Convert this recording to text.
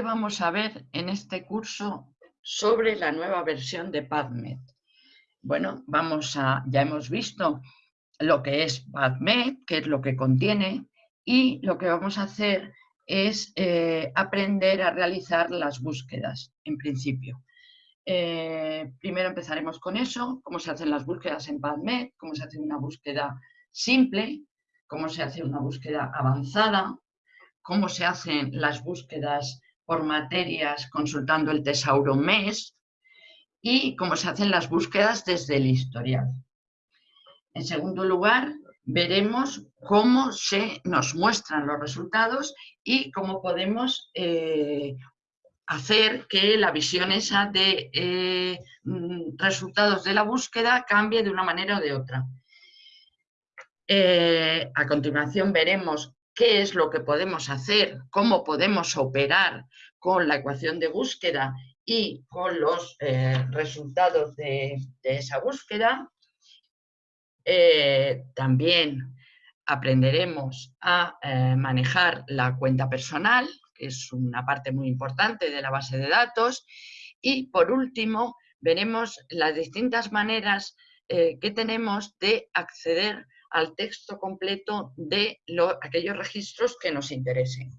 vamos a ver en este curso sobre la nueva versión de PubMed. Bueno, vamos a, ya hemos visto lo que es PubMed, qué es lo que contiene, y lo que vamos a hacer es eh, aprender a realizar las búsquedas, en principio. Eh, primero empezaremos con eso, cómo se hacen las búsquedas en PubMed, cómo se hace una búsqueda simple, cómo se hace una búsqueda avanzada, cómo se hacen las búsquedas por materias consultando el tesauro MES y cómo se hacen las búsquedas desde el historial. En segundo lugar, veremos cómo se nos muestran los resultados y cómo podemos eh, hacer que la visión esa de eh, mm, resultados de la búsqueda cambie de una manera o de otra. Eh, a continuación veremos qué es lo que podemos hacer, cómo podemos operar con la ecuación de búsqueda y con los eh, resultados de, esa búsqueda. también aprenderemos a manejar la cuenta personal, es una parte muy importante de la base de datos. Y por último, veremos las distintas maneras eh, que tenemos de acceder al texto completo de aquellos registros que nos interesen.